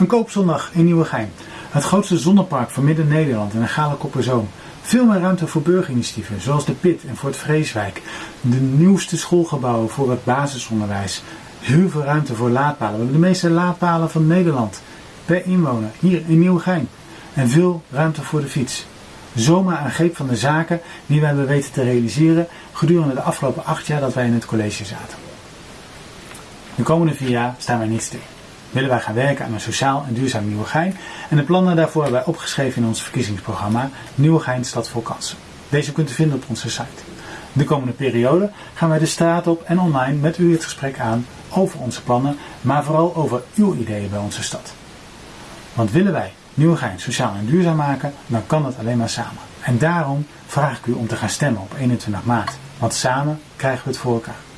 Een koopzondag in Nieuwegein. Het grootste zonnepark van Midden-Nederland en een gale. Veel meer ruimte voor burgerinitiatieven, zoals de PIT en Fort Vreeswijk. De nieuwste schoolgebouwen voor het basisonderwijs. Heel veel ruimte voor laadpalen. We hebben de meeste laadpalen van Nederland. Per inwoner, hier in Nieuwegein. En veel ruimte voor de fiets. Zomaar aan greep van de zaken die we hebben weten te realiseren gedurende de afgelopen acht jaar dat wij in het college zaten. De komende vier jaar staan wij niet stil. Willen wij gaan werken aan een sociaal en duurzaam Nieuwegein en de plannen daarvoor hebben wij opgeschreven in ons verkiezingsprogramma Nieuwegein Stad voor Kansen. Deze kunt u vinden op onze site. De komende periode gaan wij de straat op en online met u het gesprek aan over onze plannen, maar vooral over uw ideeën bij onze stad. Want willen wij Nieuwegein sociaal en duurzaam maken, dan kan dat alleen maar samen. En daarom vraag ik u om te gaan stemmen op 21 maart. Want samen krijgen we het voor elkaar.